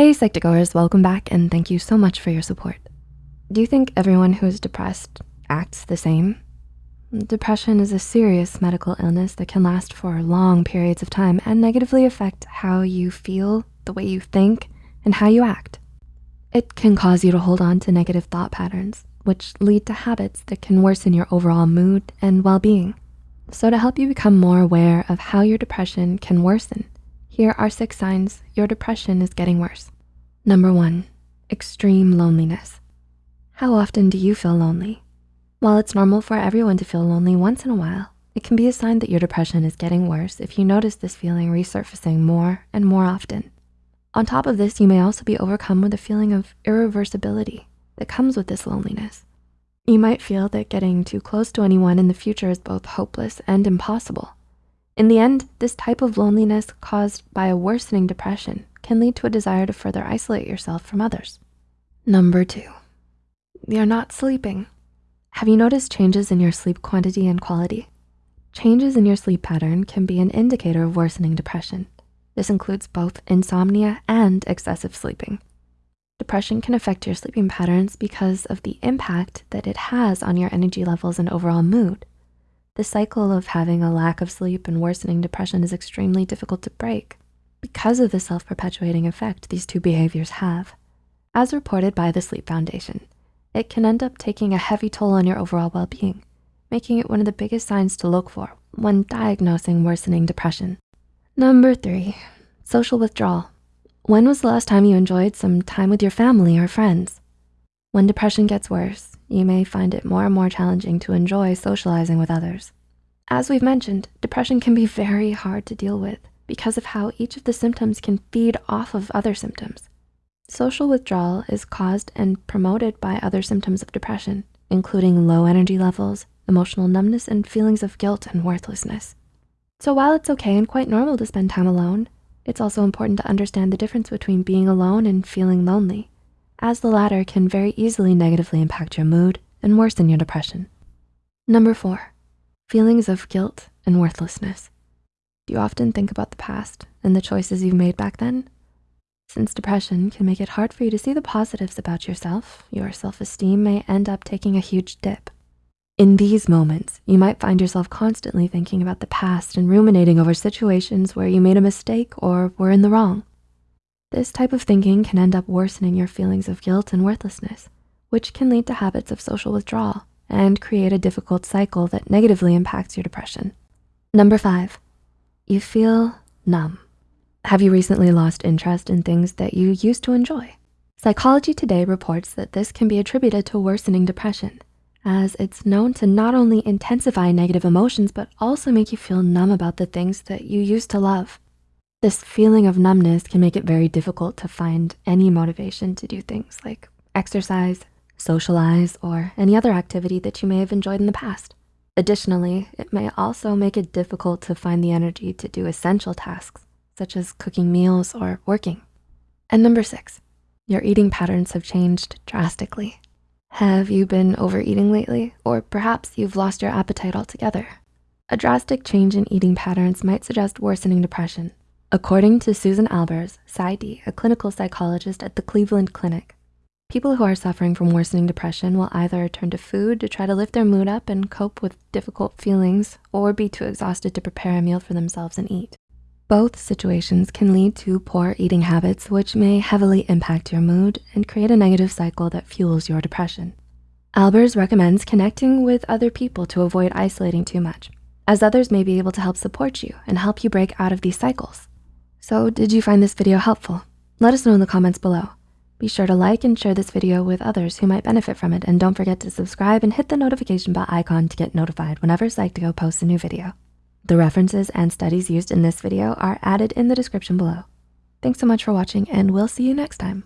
Hey Psych2Goers, welcome back and thank you so much for your support. Do you think everyone who is depressed acts the same? Depression is a serious medical illness that can last for long periods of time and negatively affect how you feel, the way you think, and how you act. It can cause you to hold on to negative thought patterns, which lead to habits that can worsen your overall mood and well-being. So to help you become more aware of how your depression can worsen, here are six signs your depression is getting worse. Number one, extreme loneliness. How often do you feel lonely? While it's normal for everyone to feel lonely once in a while, it can be a sign that your depression is getting worse if you notice this feeling resurfacing more and more often. On top of this, you may also be overcome with a feeling of irreversibility that comes with this loneliness. You might feel that getting too close to anyone in the future is both hopeless and impossible. In the end, this type of loneliness caused by a worsening depression can lead to a desire to further isolate yourself from others. Number two, you're not sleeping. Have you noticed changes in your sleep quantity and quality? Changes in your sleep pattern can be an indicator of worsening depression. This includes both insomnia and excessive sleeping. Depression can affect your sleeping patterns because of the impact that it has on your energy levels and overall mood. The cycle of having a lack of sleep and worsening depression is extremely difficult to break because of the self-perpetuating effect these two behaviors have. As reported by the Sleep Foundation, it can end up taking a heavy toll on your overall well-being, making it one of the biggest signs to look for when diagnosing worsening depression. Number three, social withdrawal. When was the last time you enjoyed some time with your family or friends? When depression gets worse, you may find it more and more challenging to enjoy socializing with others. As we've mentioned, depression can be very hard to deal with because of how each of the symptoms can feed off of other symptoms. Social withdrawal is caused and promoted by other symptoms of depression, including low energy levels, emotional numbness, and feelings of guilt and worthlessness. So while it's okay and quite normal to spend time alone, it's also important to understand the difference between being alone and feeling lonely as the latter can very easily negatively impact your mood and worsen your depression. Number four, feelings of guilt and worthlessness. Do you often think about the past and the choices you've made back then? Since depression can make it hard for you to see the positives about yourself, your self-esteem may end up taking a huge dip. In these moments, you might find yourself constantly thinking about the past and ruminating over situations where you made a mistake or were in the wrong. This type of thinking can end up worsening your feelings of guilt and worthlessness, which can lead to habits of social withdrawal and create a difficult cycle that negatively impacts your depression. Number five, you feel numb. Have you recently lost interest in things that you used to enjoy? Psychology Today reports that this can be attributed to worsening depression as it's known to not only intensify negative emotions, but also make you feel numb about the things that you used to love. This feeling of numbness can make it very difficult to find any motivation to do things like exercise, socialize, or any other activity that you may have enjoyed in the past. Additionally, it may also make it difficult to find the energy to do essential tasks, such as cooking meals or working. And number six, your eating patterns have changed drastically. Have you been overeating lately? Or perhaps you've lost your appetite altogether. A drastic change in eating patterns might suggest worsening depression, According to Susan Albers, PsyD, a clinical psychologist at the Cleveland Clinic, people who are suffering from worsening depression will either turn to food to try to lift their mood up and cope with difficult feelings or be too exhausted to prepare a meal for themselves and eat. Both situations can lead to poor eating habits, which may heavily impact your mood and create a negative cycle that fuels your depression. Albers recommends connecting with other people to avoid isolating too much, as others may be able to help support you and help you break out of these cycles. So did you find this video helpful? Let us know in the comments below. Be sure to like and share this video with others who might benefit from it. And don't forget to subscribe and hit the notification bell icon to get notified whenever Psych2Go posts a new video. The references and studies used in this video are added in the description below. Thanks so much for watching and we'll see you next time.